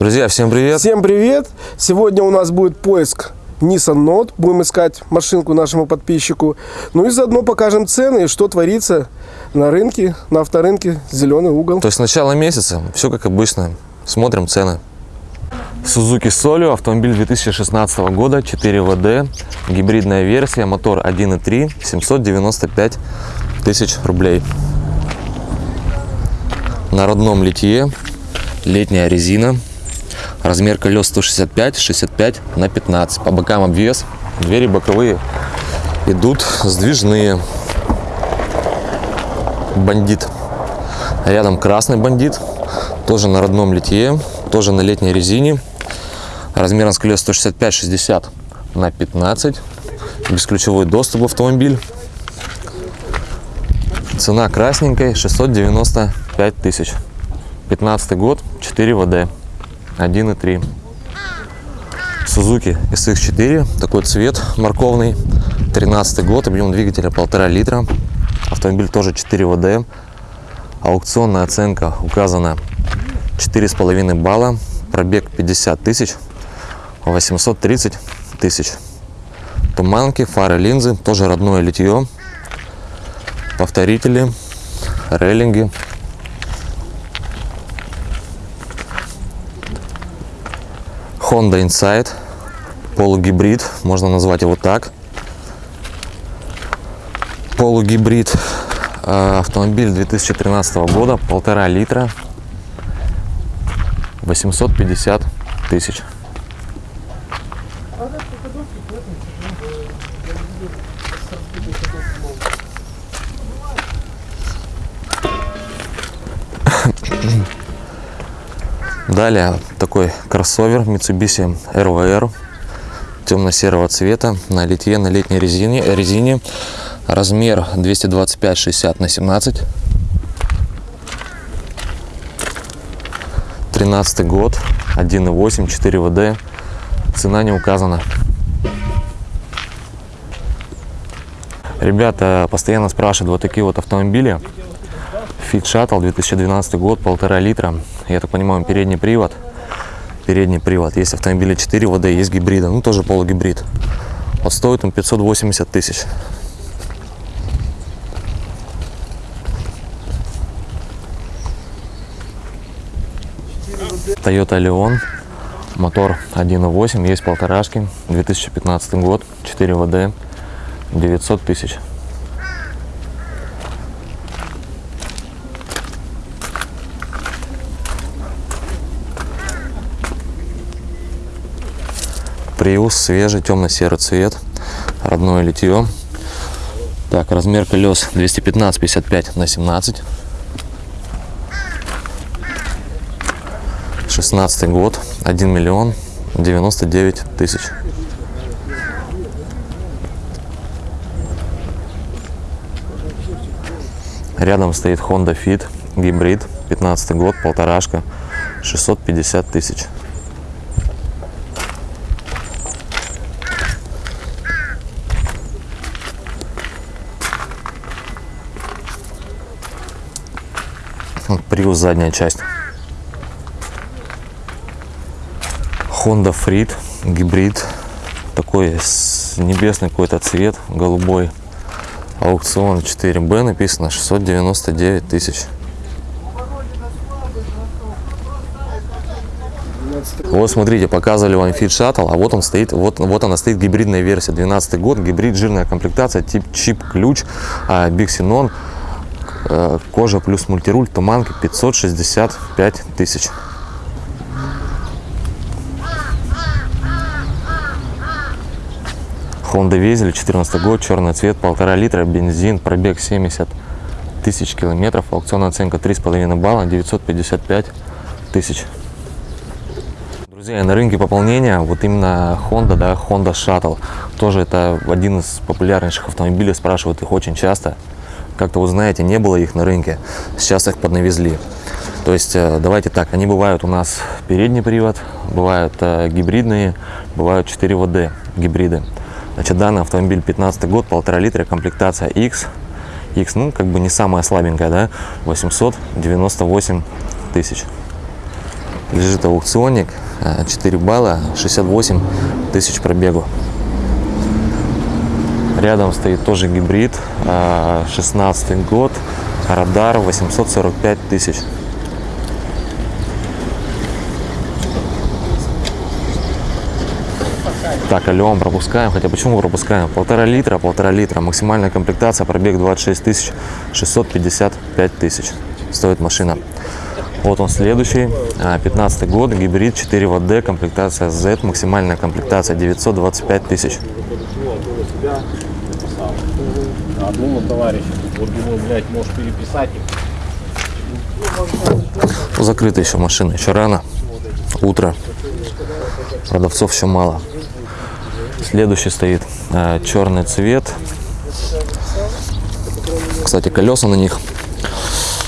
Друзья, всем привет! Всем привет! Сегодня у нас будет поиск Nissan Note. Будем искать машинку нашему подписчику. Ну и заодно покажем цены и что творится на рынке, на авторынке «Зеленый угол». То есть начало месяца, все как обычно. Смотрим цены. Suzuki Solio, автомобиль 2016 года, 4 ВД, гибридная версия, мотор 1.3, 795 тысяч рублей. На родном литье, летняя резина, размер колес 165, 65 на 15. По бокам обвес, двери боковые идут сдвижные. Бандит. Рядом красный бандит, тоже на родном литье, тоже на летней резине. Размером с колес 165-60 на 15. Бесключевой доступ в автомобиль. Цена красненькой 695 тысяч. 15 год, 4 ВД, 1.3. Suzuki SX4, такой цвет морковный. 13 год, объем двигателя 1,5 литра. Автомобиль тоже 4 ВД. Аукционная оценка указана 4,5 балла. Пробег 50 тысяч. 830 тысяч. Туманки, фары, линзы, тоже родное литье. Повторители, рейлинги. Honda Insight, полугибрид, можно назвать его так. Полугибрид, э, автомобиль 2013 года, полтора литра, 850 тысяч. Далее. Такой кроссовер Mitsubishi RVR темно-серого цвета на литье на летней резине, резине. Размер 225-60 на 17 13 год 1.8 4 ВД. Цена не указана. Ребята постоянно спрашивают вот такие вот автомобили. Fit Shuttle 2012 год, полтора литра. Я так понимаю, передний привод. Передний привод. Есть автомобили 4 ВД, есть гибрида, ну тоже полугибрид. Вот стоит он 580 тысяч. Toyota Leon, мотор 1.8, есть полторашки, 2015 год, 4 ВД, 900 тысяч. Приус свежий, темно-серый цвет, родное литье. Так, размер колес 215-55 на 17. 16 год, 1 миллион 99 тысяч. Рядом стоит Honda Fit гибрид, 15 год, полторашка, 650 тысяч. Prius задняя часть. Honda Freed гибрид. Такой небесный какой-то цвет, голубой. Аукцион 4B написано 699 тысяч. Вот смотрите, показывали вам Fit Shuttle, а вот он стоит, вот, вот она стоит гибридная версия, 12 год, гибрид, жирная комплектация, тип чип ключ, Big Xenon, Э, кожа плюс мультируль, туманка 565 тысяч. Honda Везель, 14 год, черный цвет, полтора литра, бензин, пробег 70 тысяч километров, аукционная оценка 3,5 балла, 955 тысяч. Друзья, на рынке пополнения вот именно Honda, да, Honda Shuttle, тоже это один из популярнейших автомобилей, спрашивают их очень часто как-то, вы знаете, не было их на рынке, сейчас их поднавезли. То есть, э, давайте так, они бывают у нас передний привод, бывают э, гибридные, бывают 4 ВД гибриды. Значит, данный автомобиль 15 год, полтора литра, комплектация X. X, ну, как бы не самая слабенькая, да, 898 тысяч. Лежит аукционник, э, 4 балла, 68 тысяч пробегу. Рядом стоит тоже гибрид, э, 16 год, радар 845 тысяч. Так, алло, пропускаем. Хотя почему пропускаем? Полтора литра, полтора литра. Максимальная комплектация, пробег 26 тысяч, 655 тысяч. Стоит машина. Вот он следующий, а, 15 год, гибрид 4 ВД, комплектация Z, максимальная комплектация 925 тысяч. Одному товарищу. Вот думаю, блядь, может переписать их. Закрыта еще машина, еще рано, утро, продавцов еще мало. Следующий стоит э, черный цвет. Кстати, колеса на них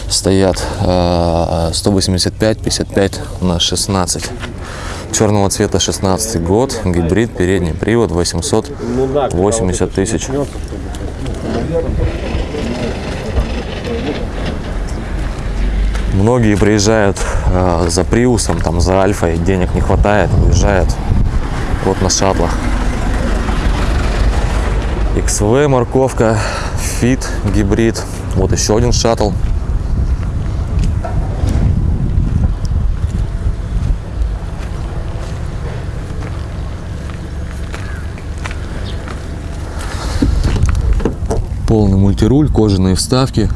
стоят э, 185 55 на 16 черного цвета 16 год гибрид передний привод 880 тысяч. Многие приезжают э, за приусом там за альфой денег не хватает уезжают вот на шаттлах XV морковка Fit гибрид вот еще один шаттл полный мультируль, кожаные вставки,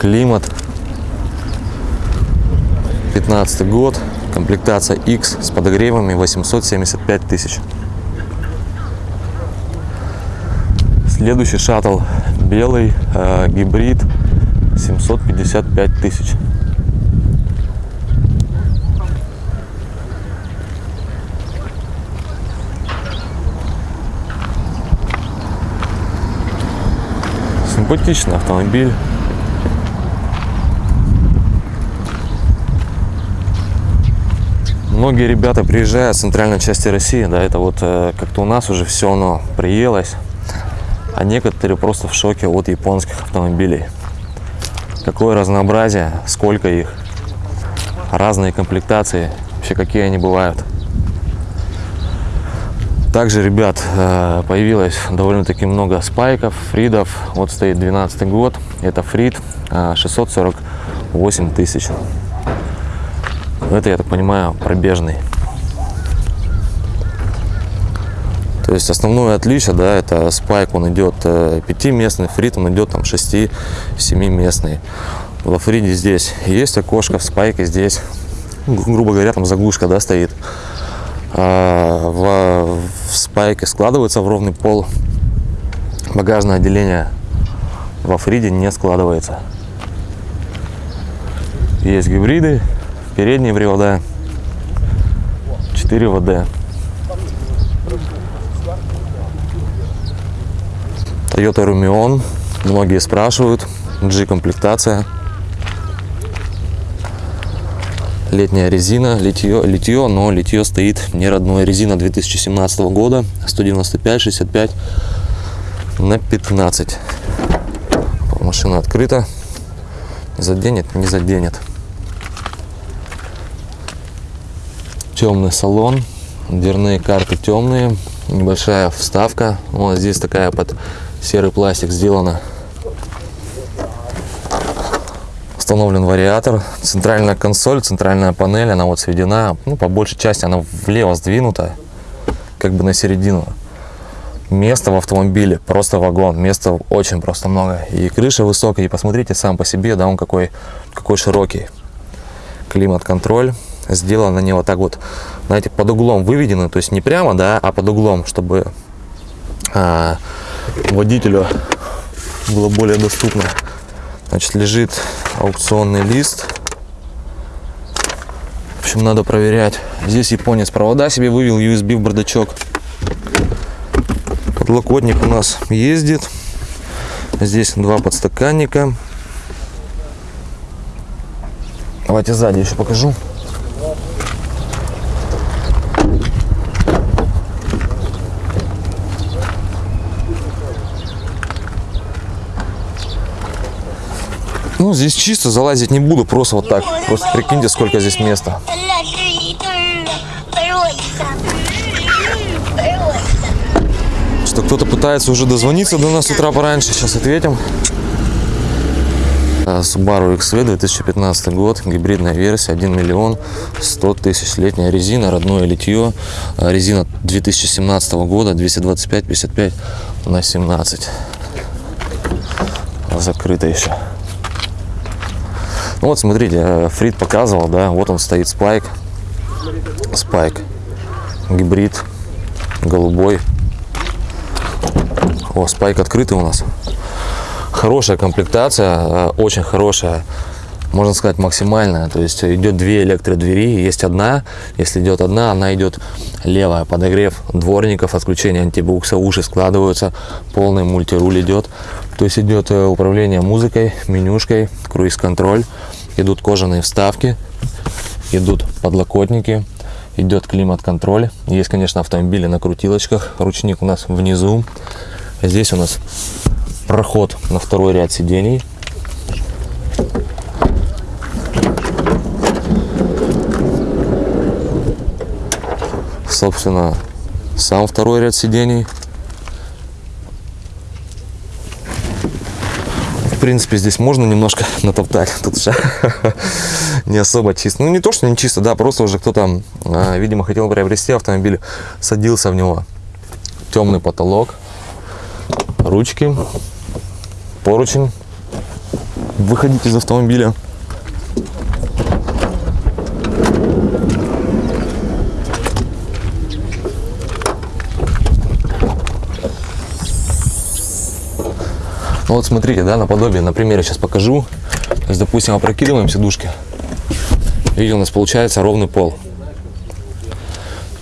климат. 15 год, комплектация X с подогревами 875 тысяч. Следующий шаттл белый, э, гибрид 755 тысяч. Симпатичный автомобиль. Многие ребята приезжают с центральной части России, да, это вот э, как-то у нас уже все оно приелось, а некоторые просто в шоке от японских автомобилей. Какое разнообразие, сколько их, разные комплектации, вообще какие они бывают. Также, ребят, э, появилось довольно-таки много спайков, фридов. Вот стоит 12 год. Это фрид э, 648 тысяч. Это, я так понимаю, пробежный. То есть основное отличие, да, это спайк, он идет э, пятиместный, фрид, он идет там 6-7 местный. Во фриде здесь есть окошко, в спайке здесь, грубо говоря, там заглушка, да, стоит. А в, в спайке складывается в ровный пол. Багажное отделение во фриде не складывается. Есть гибриды, передние привода, 4 ВД. Toyota Rumion, многие спрашивают, G-комплектация. Летняя резина, литье, литье, но литье стоит не родное. Резина 2017 года, 195, 65 на 15. Машина открыта, заденет, не заденет. темный салон, дверные карты темные, небольшая вставка. Вот здесь такая под серый пластик сделана. Установлен вариатор, центральная консоль, центральная панель, она вот сведена, ну, по большей части она влево сдвинута, как бы на середину. Места в автомобиле, просто вагон, места очень просто много. И крыша высокая, и посмотрите сам по себе, да, он какой, какой широкий. Климат-контроль сделано они вот так вот, знаете, под углом выведены, то есть не прямо, да, а под углом, чтобы а, водителю было более доступно. Значит, лежит аукционный лист. В общем, надо проверять. Здесь японец провода себе вывел, USB в бардачок. Подлокотник у нас ездит. Здесь два подстаканника. Давайте сзади еще покажу. Ну, здесь чисто, залазить не буду, просто вот так. Просто прикиньте, сколько здесь места. Что кто-то пытается уже дозвониться до нас с утра пораньше, сейчас ответим. Э, Subaru XV 2015 год, гибридная версия, 1 миллион 100 тысяч, летняя резина, родное литье, э, резина 2017 года, 225-55 на 17, Закрыто еще. Ну вот, смотрите, э, Фрид показывал, да, вот он стоит спайк. Спайк. Гибрид. Голубой. О, спайк открытый у нас. Хорошая комплектация, э, очень хорошая, можно сказать, максимальная. То есть идет две электродвери, есть одна. Если идет одна, она идет левая. Подогрев дворников, отключение антибукса, уши складываются, полный мультируль идет. То есть идет э, управление музыкой, менюшкой, круиз-контроль. Идут кожаные вставки, идут подлокотники, идет климат-контроль. Есть, конечно, автомобили на крутилочках. Ручник у нас внизу. Здесь у нас проход на второй ряд сидений. Собственно, сам второй ряд сидений. Принципе, здесь можно немножко натоптать. Тут же не особо чисто. Ну, не то, что не чисто, да, просто уже кто-то, а, видимо, хотел приобрести автомобиль, садился в него. Темный потолок, ручки, поручень. Выходить из автомобиля. Ну вот смотрите, да, наподобие, на примере сейчас покажу. То есть, допустим, опрокидываем сидушки. Видите, у нас получается ровный пол.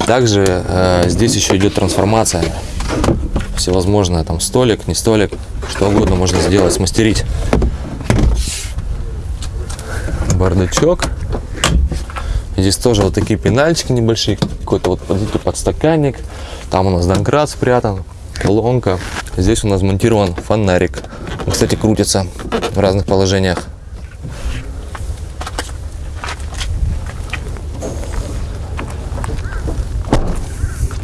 Также э, здесь еще идет трансформация. Всевозможное, там столик, не столик, что угодно можно сделать, смастерить. Бардачок. Здесь тоже вот такие пенальчики небольшие, какой-то вот подстаканник. Там у нас домкрат спрятан, колонка. Здесь у нас монтирован фонарик. Он, кстати, крутится в разных положениях.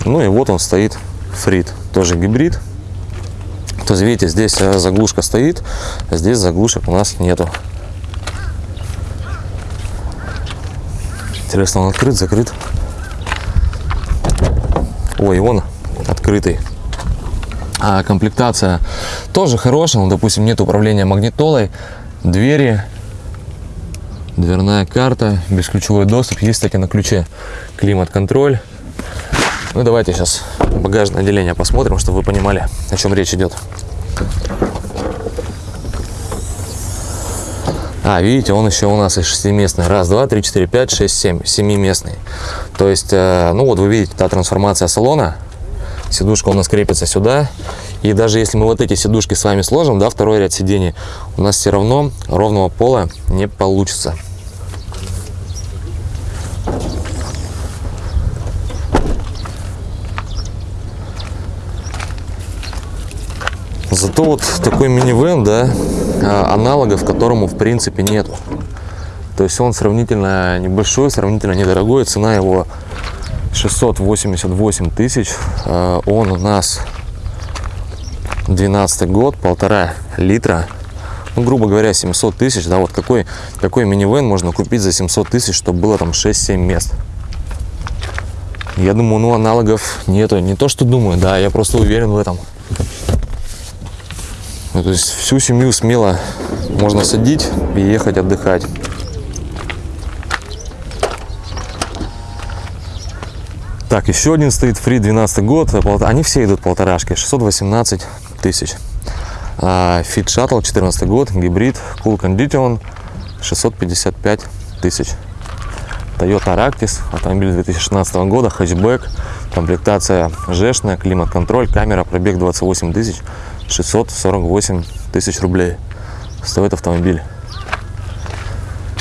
Ну и вот он стоит, Фрид, тоже гибрид. То есть, видите, здесь э, заглушка стоит, а здесь заглушек у нас нету. Интересно, он открыт, закрыт? Ой, он открытый. А комплектация тоже хорошая. Ну, допустим, нет управления магнитолой, двери, дверная карта, бесключевой доступ. Есть, кстати, на ключе климат-контроль. Ну, давайте сейчас багажное отделение посмотрим, чтобы вы понимали, о чем речь идет. А, видите, он еще у нас и шестиместный. Раз, два, три, четыре, пять, шесть, семь. Семиместный. То есть, э, ну вот вы видите, та трансформация салона. Сидушка у нас крепится сюда. И даже если мы вот эти сидушки с вами сложим, да, второй ряд сидений, у нас все равно ровного пола не получится. Зато вот такой минивэн, да, а, аналогов которому в принципе нету. То есть он сравнительно небольшой, сравнительно недорогой. Цена его 688 тысяч. А, Он у нас 12 год, полтора литра. Ну, грубо говоря, 700 тысяч. Да, вот какой, какой минивэн можно купить за 700 тысяч, чтобы было там 6-7 мест. Я думаю, ну аналогов нету. Не то, что думаю, да, я просто уверен в этом. Ну, то есть всю семью смело можно садить и ехать отдыхать. Так, еще один стоит фри 12 год. пол- Они все идут полторашки. 618 тысяч. А, Fit Shuttle 14 год, гибрид, Cool Condition 655 тысяч. Toyota Aractis, автомобиль 2016 года, хэтчбэк, комплектация жешная, климат-контроль, камера, пробег 28 тысяч, 648 тысяч рублей стоит автомобиль.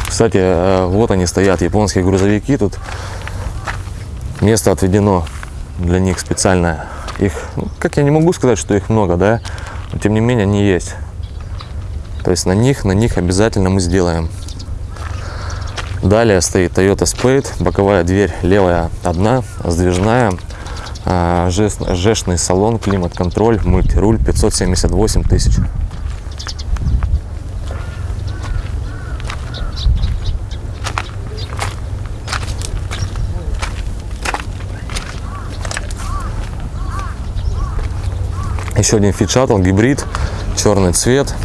Кстати, э, вот они стоят, японские грузовики, тут место отведено для них специально. Их, ну, как я не могу сказать, что их много, да, но тем не менее они есть. То есть на них, на них обязательно мы сделаем. Далее стоит Toyota Spade, боковая дверь левая одна, сдвижная, а, жешный салон, климат-контроль, мультируль, 578 тысяч. Еще один Shuttle, гибрид, черный цвет.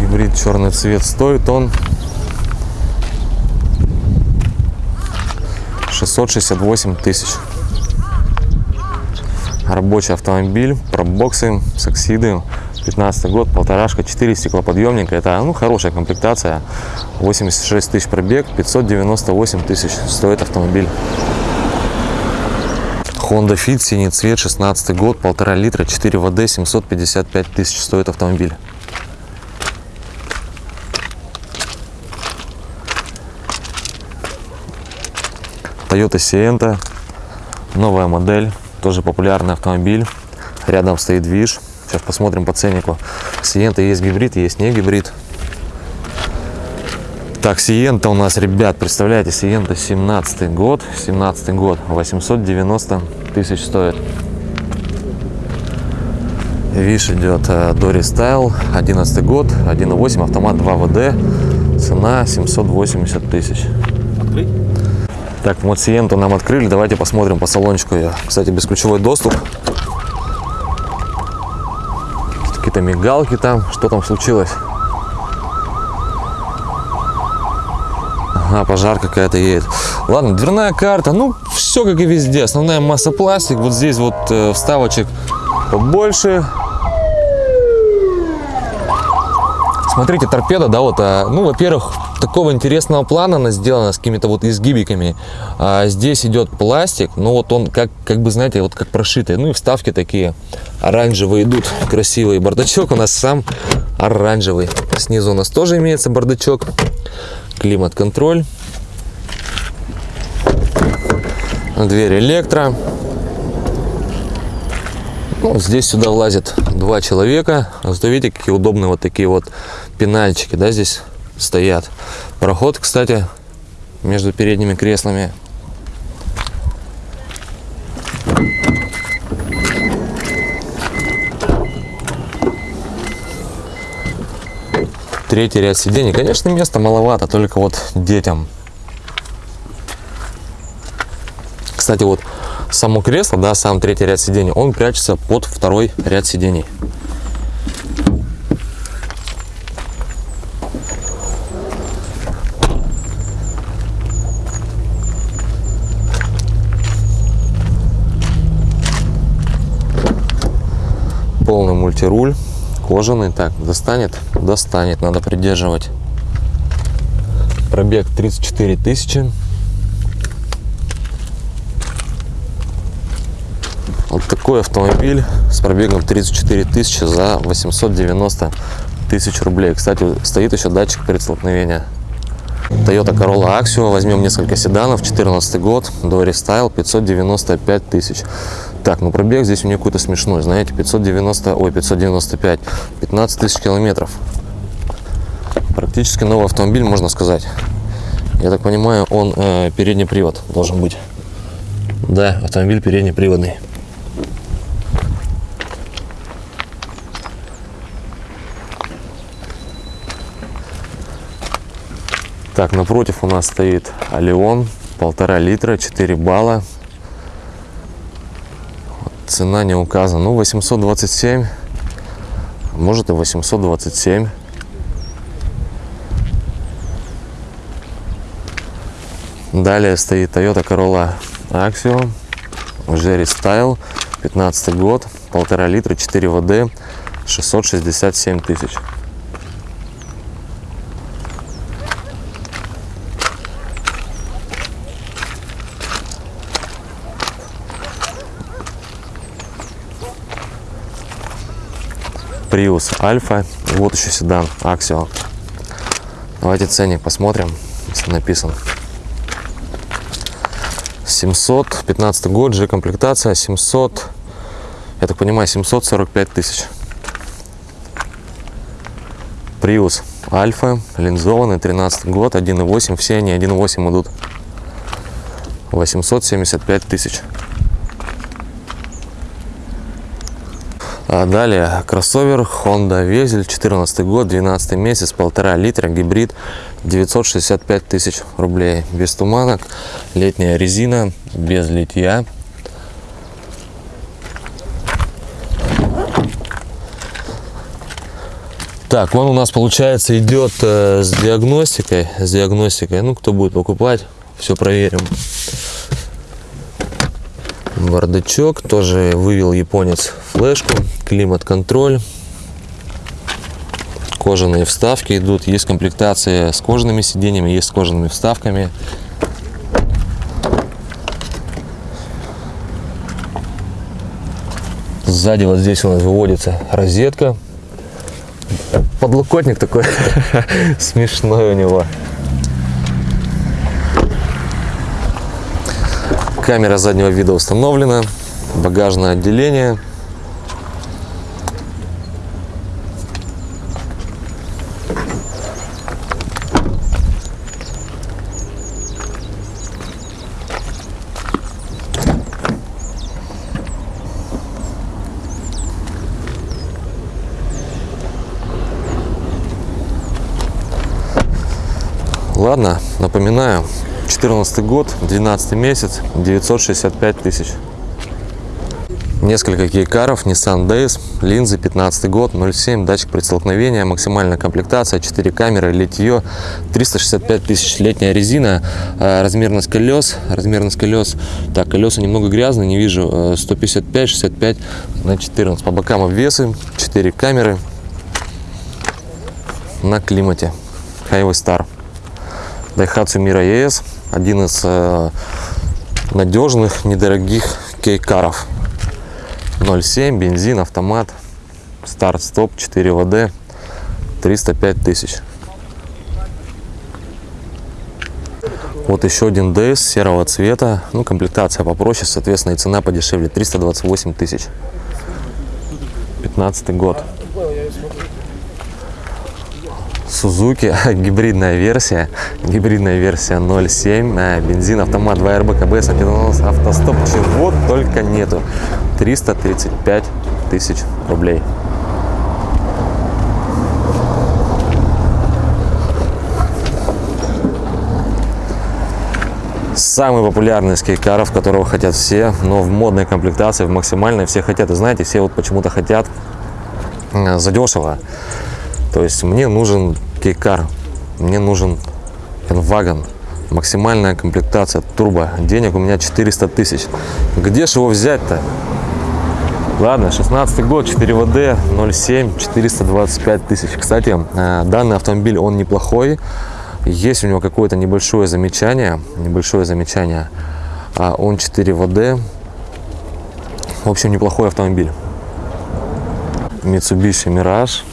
Гибрид черный цвет стоит он 668 тысяч. Рабочий автомобиль, пробоксы, саксиды, 15 год, полторашка, 4 стеклоподъемника. Это ну, хорошая комплектация. 86 тысяч пробег, 598 тысяч стоит автомобиль. Honda Fit, синий цвет, 16 год, полтора литра, 4 ВД, 755 тысяч стоит автомобиль. Toyota Sienta, новая модель, тоже популярный автомобиль. Рядом стоит движ. Сейчас посмотрим по ценнику. Sienta есть гибрид, есть не гибрид. Так, Сиента у нас, ребят, представляете, Сиента 17 год, 17 год, 890 тысяч стоит. Виш идет Дори Стайл, 11 год, 1.8, автомат 2 ВД, цена 780 тысяч. Открыть? Так, вот Сиенту нам открыли, давайте посмотрим по салончику ее. Кстати, бесключевой доступ. Какие-то мигалки там, что там случилось? Ага, пожар какая-то едет. Ладно, дверная карта, ну, все как и везде. Основная масса пластик, вот здесь вот э, вставочек побольше. Смотрите, торпеда, да, вот, а, ну, во-первых, такого интересного плана она сделана с какими-то вот изгибиками. А здесь идет пластик, ну, вот он как, как бы, знаете, вот как прошитый. Ну, и вставки такие оранжевые идут, красивые. Бардачок у нас сам оранжевый. Снизу у нас тоже имеется бардачок. Климат-контроль. Дверь электро. Ну, здесь сюда влазит два человека. Видите, какие удобные вот такие вот пенальчики, да, здесь стоят. Проход, кстати, между передними креслами. Третий ряд сидений. Конечно, места маловато, только вот детям. Кстати, вот само кресло, да, сам третий ряд сидений, он прячется под второй ряд сидений. Полный мультируль, кожаный. Так, достанет? Достанет, надо придерживать. Пробег 34 тысячи. Вот такой автомобиль с пробегом 34 тысячи за 890 тысяч рублей. Кстати, стоит еще датчик предстолкновения. Toyota Corolla Axio. Возьмем несколько седанов. 14 год. Dory Style. 595 тысяч. Так, ну пробег здесь у меня какой-то смешной. Знаете, 590, ой, 595. 15 тысяч километров. Практически новый автомобиль, можно сказать. Я так понимаю, он э, передний привод должен быть. Да, автомобиль переднеприводный. Так, напротив у нас стоит Алион, полтора литра, 4 балла. Цена не указана. Ну, 827, может и 827. Далее стоит Toyota Corolla Axio, Jerry Style, 15 год, полтора литра, 4 ВД, 667 тысяч. Prius Альфа. Вот еще седан Axio. Давайте ценник посмотрим, если написан. 700, 15 год, G комплектация, 700, я так понимаю, 745 тысяч. Prius Альфа, линзованный, 13 год, 1.8, все они 1.8 идут. 875 тысяч. Далее кроссовер Honda Vezel, 14 год, 12 месяц, полтора литра, гибрид, 965 тысяч рублей. Без туманок, летняя резина, без литья. Так, он у нас получается идет э, с диагностикой, с диагностикой. Ну, кто будет покупать, все проверим. Бардачок тоже вывел японец флешку, климат-контроль. Кожаные вставки идут, есть комплектация с кожаными сиденьями, есть с кожаными вставками. Сзади вот здесь у нас выводится розетка. Подлокотник такой смешной у него. Камера заднего вида установлена. Багажное отделение. Ладно, напоминаю, 14 год, 12 месяц, 965 тысяч. Несколько кейкаров, Nissan Days, линзы 15 год, 0,7, датчик при столкновении, максимальная комплектация, 4 камеры, литье, 365 тысяч, летняя резина, э, размерность колес, размерность колес, так, колеса немного грязные, не вижу, э, 155, 65 на 14, по бокам обвесы, 4 камеры на климате, Highway Star. Daihatsu Mira ES, один из э, надежных, недорогих кейкаров. 0,7, бензин, автомат, старт-стоп, 4 ВД, 305 тысяч. Вот еще один DS серого цвета, ну комплектация попроще, соответственно и цена подешевле, 328 тысяч. 15 год. Suzuki, гибридная версия, гибридная версия 0.7, э, бензин, автомат 2 РБ, КБС, антидонос, автостоп, чего только нету. 335 тысяч рублей. Самый популярный из которого хотят все, но в модной комплектации, в максимальной, все хотят. И знаете, все вот почему-то хотят э, задешево. То есть мне нужен кейкар, мне нужен Enwagon, максимальная комплектация, турбо. Денег у меня 400 тысяч. Где же его взять-то? Ладно, 16 год, 4 ВД, 0,7, 425 тысяч. Кстати, э, данный автомобиль, он неплохой. Есть у него какое-то небольшое замечание, небольшое замечание. А Он 4 ВД. В общем, неплохой автомобиль. Mitsubishi Mirage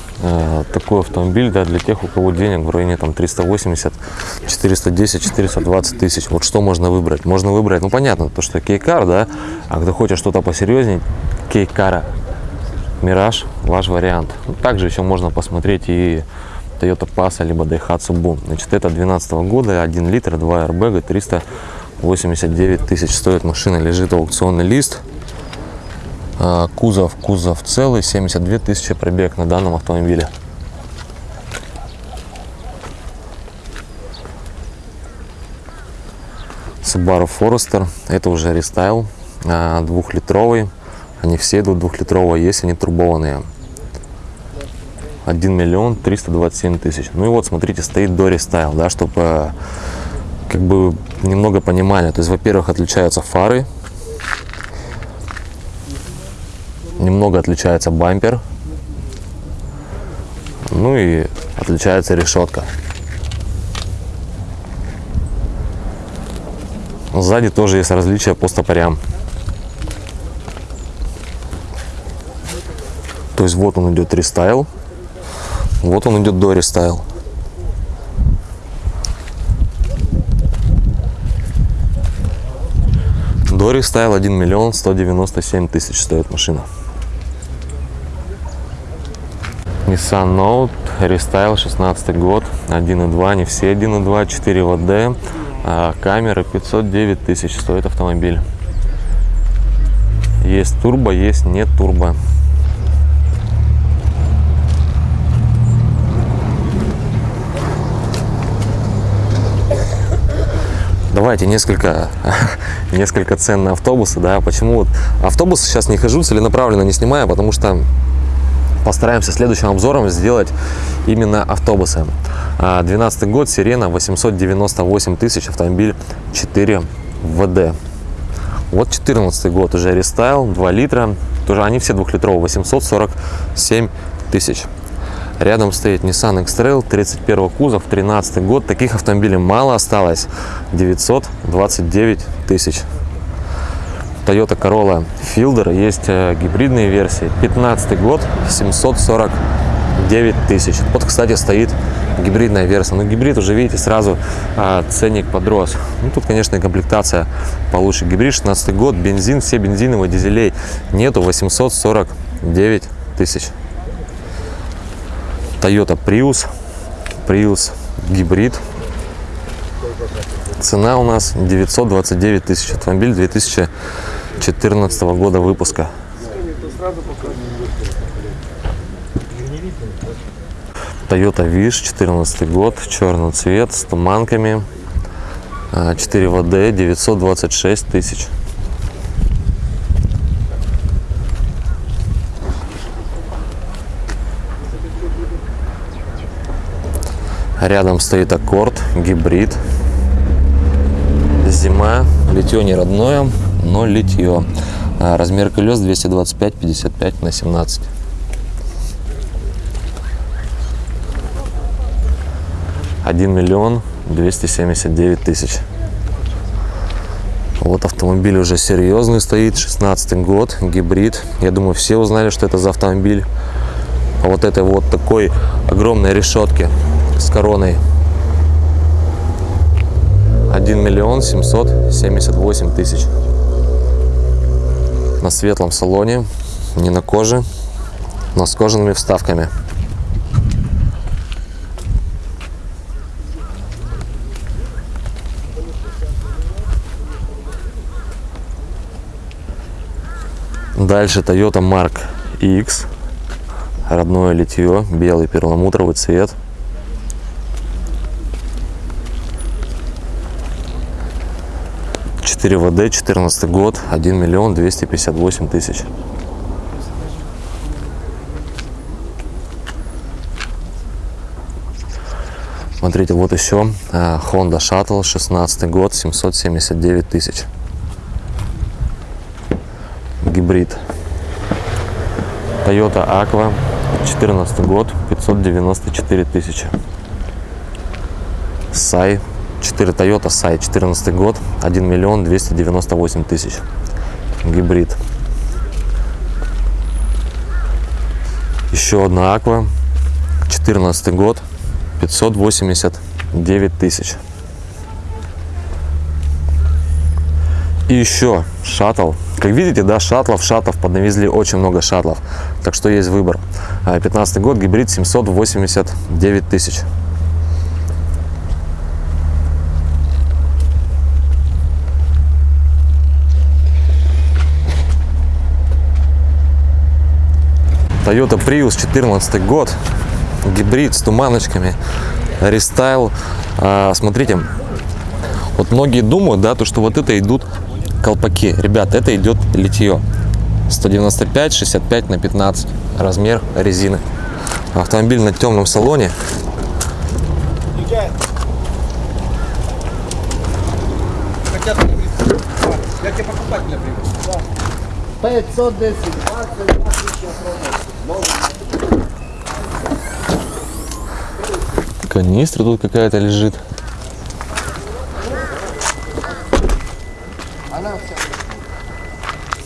такой автомобиль да, для тех, у кого денег в районе там 380, 410, 420 тысяч. Вот что можно выбрать? Можно выбрать, ну понятно, то что кейкар, да, а кто хочет что-то посерьезнее, кейкара, Мираж, ваш вариант. Ну, также еще можно посмотреть и Toyota Passa, либо Daihatsu Boom. Значит, это 12 года, 1 литр, 2 airbag, 389 тысяч стоит машина, лежит аукционный лист. А, кузов, кузов целый, 72 тысячи пробег на данном автомобиле. Subaru Forester, это уже рестайл, а, двухлитровый. Они все идут двухлитровые, есть они турбованные. 1 миллион 327 тысяч. Ну и вот, смотрите, стоит до рестайл, да, чтобы как бы немного понимали. То есть, во-первых, отличаются фары, Немного отличается бампер. Ну и отличается решетка. Сзади тоже есть различия по стопорям. То есть вот он идет рестайл, вот он идет до рестайл. До рестайл 1 миллион 197 тысяч стоит машина. Nissan Note рестайл, 16 год, 1.2, не все 1.2, 4WD, камера 509 тысяч стоит автомобиль. Есть турбо, есть не турбо. Давайте несколько, несколько цен на автобусы, да, почему вот автобусы сейчас не хожу, целенаправленно не снимаю, потому что постараемся следующим обзором сделать именно автобусы. А, 12 год, Сирена, 898 тысяч, автомобиль 4 ВД. Вот 14 год, уже рестайл, 2 литра, тоже они все двухлитровые, 847 тысяч. Рядом стоит Nissan X-Trail, 31 кузов, 13 год. Таких автомобилей мало осталось, 929 тысяч. Toyota Corolla Fielder, есть э, гибридные версии, 15 год, 749 тысяч. Вот, кстати, стоит гибридная версия. Но гибрид уже, видите, сразу а, ценник подрос. Ну, тут, конечно, и комплектация получше. Гибрид 16 год, бензин, все бензиновые, дизелей нету, 849 тысяч. Toyota Prius, Prius гибрид. Цена у нас 929 тысяч. Автомобиль 2014 года выпуска. Toyota Wish, 14 год, черный цвет, с туманками, а, 4 ВД, 926 тысяч. Рядом стоит Аккорд, гибрид. Зима, литье не родное, но литье. А, Размер колес 225-55 на 17. Один миллион двести семьдесят девять тысяч. Вот автомобиль уже серьезный стоит, 16 год, гибрид. Я думаю, все узнали, что это за автомобиль. По вот этой вот такой огромной решетке с короной. 1 миллион 778 тысяч. На светлом салоне, не на коже, но с кожаными вставками. Дальше Toyota Mark X. Родное литье, белый перламутровый цвет. Четыре ВД, 14 год, 1 миллион 258 тысяч. Смотрите, вот еще а, Honda Shuttle, 16 год, 779 тысяч. Гибрид. Toyota Aqua, 14 год, 594 тысячи. Сай, 4 Toyota Сай, 14 год, 1 миллион 298 тысяч. Гибрид. Еще одна Aqua, 14 год, 589 тысяч. И еще шаттл. Как видите, да, шаттлов, шаттлов поднавезли очень много шаттлов. Так что есть выбор. 15 год, гибрид 789 тысяч. Toyota Prius 14 год, гибрид с туманочками, рестайл. А, смотрите, вот многие думают, да, то, что вот это идут колпаки. Ребят, это идет литье. 195, 65 на 15 размер резины. Автомобиль на темном салоне. Я тебе покупателя привез. 510, 20, 20 Канистра тут какая-то лежит.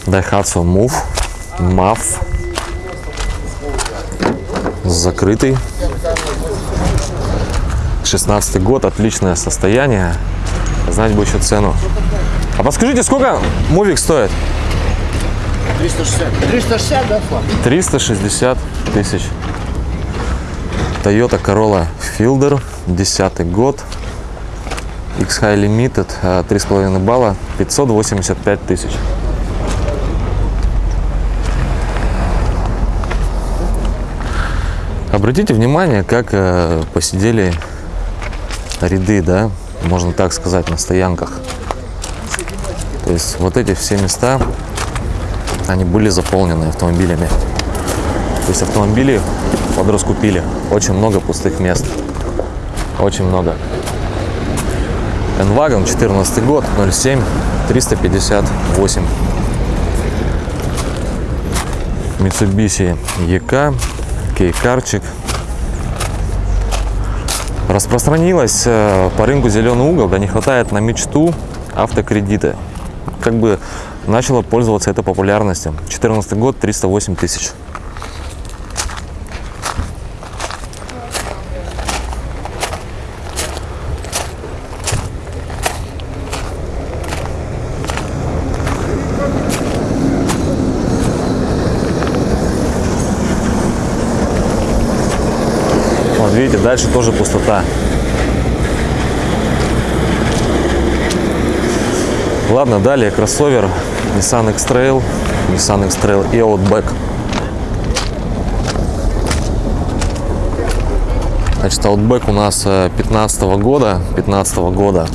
Daihatsu Move, MAF. Закрытый. 16 год, отличное состояние. Знать бы еще цену. А подскажите, сколько мувик стоит? 360. 360, да, Флаг? 360 тысяч. Toyota Corolla Fielder, 10 год. X-High Limited, э, 3,5 балла, 585 тысяч. Обратите внимание, как э, посидели ряды, да, можно так сказать, на стоянках. То есть вот эти все места, они были заполнены автомобилями. То есть автомобили подраскупили. Очень много пустых мест. Очень много. Enwagon 14 год, 07, 358. Mitsubishi EK, кейкарчик. Распространилась э, по рынку зеленый угол, да не хватает на мечту автокредиты. Как бы начала пользоваться этой популярностью. 14 год, 308 тысяч. Вот видите, дальше тоже пустота. Ладно, далее кроссовер Nissan X-Trail, Nissan X-Trail и Outback. Значит, Outback у нас 15 года, 15 года.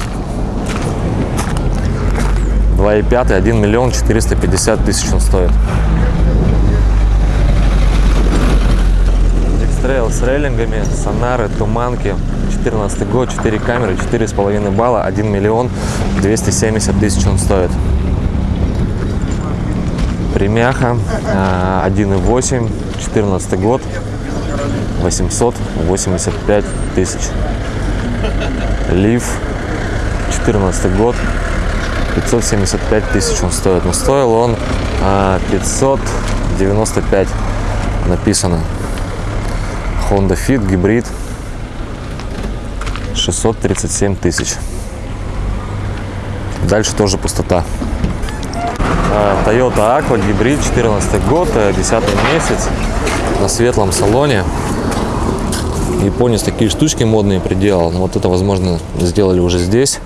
2,5, 1 миллион 450 тысяч он стоит. X-Trail с рейлингами, сонары, туманки. 14 год, 4 камеры, 4,5 балла, 1 миллион 270 тысяч он стоит. Примяха, а, 1,8, 14 год, 885 тысяч. Лив, 14 год, 575 тысяч он стоит. Но стоил он а, 595 написано. Honda Fit, гибрид, 637 тысяч. Дальше тоже пустота. А, Toyota Aqua, гибрид, 14 год, э, 10 месяц, на светлом салоне. Японец такие штучки модные приделал. Вот это, возможно, сделали уже здесь.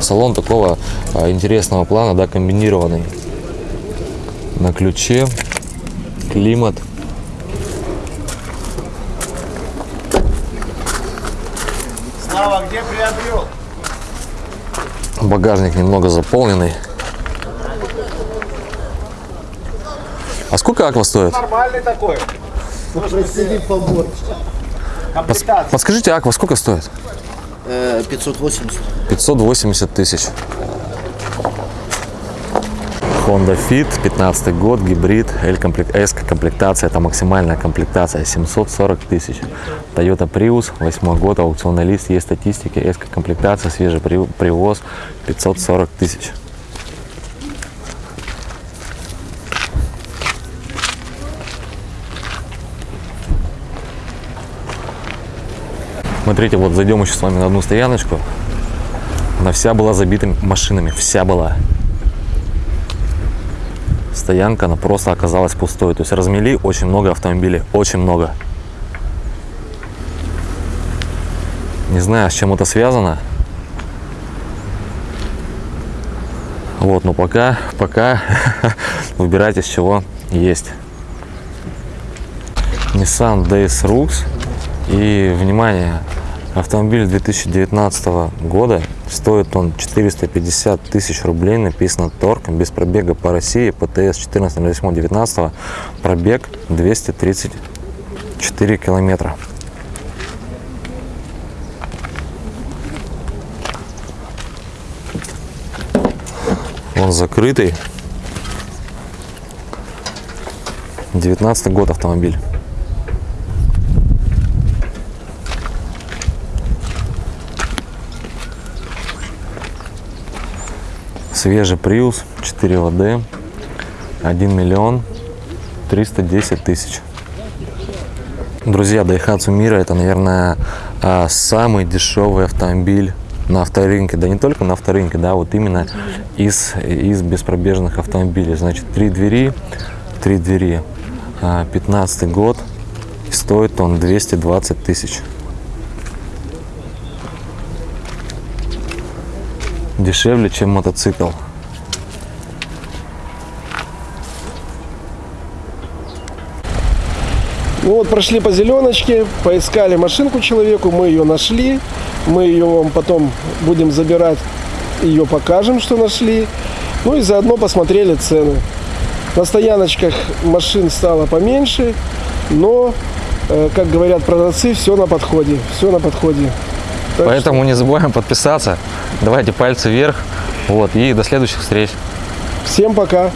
Салон такого а, интересного плана, да, комбинированный. На ключе, климат. Багажник немного заполненный. А сколько аква стоит? Нормальный такой. Подскажите, аква сколько стоит? Э, 580. 580 тысяч. Honda Fit, 15 год, гибрид, L-комплект, S комплектация, это максимальная комплектация, 740 тысяч. Toyota Prius, 8 год, аукционный лист, есть статистики, S комплектация, свежий при- привоз, 540 тысяч. Смотрите, вот зайдем еще с вами на одну стояночку. Она вся была забита машинами, вся была. Стоянка, она просто оказалась пустой. То есть размели очень много автомобилей, очень много. Не знаю, с чем это связано. Вот, но пока, пока выбирайте, с чего есть. Nissan DS-Rux. И, внимание, автомобиль 2019 года. Стоит он 450 тысяч рублей. Написано торг. Без пробега по России. ПТС 14.08.19. Пробег 234 километра. Он закрытый. 19 год автомобиль. Свежий Prius 4 ВД 1 миллион 310 тысяч. Друзья, Daihatsu Mira это, наверное, а, самый дешевый автомобиль на авторынке. Да не только на авторынке, да, вот именно из, из беспробежных автомобилей. Значит, три двери, три двери, а, 15 год, Стоит он 220 тысяч. Дешевле, чем мотоцикл. Ну вот прошли по зеленочке, поискали машинку человеку, мы ее нашли. Мы ее вам потом будем забирать, ее покажем, что нашли. Ну и заодно посмотрели цены. На стояночках машин стало поменьше, но, э, как говорят продавцы, все на подходе. Все на подходе. Так Поэтому не забываем подписаться. Давайте пальцы вверх. Вот, и до следующих встреч. что всем пока.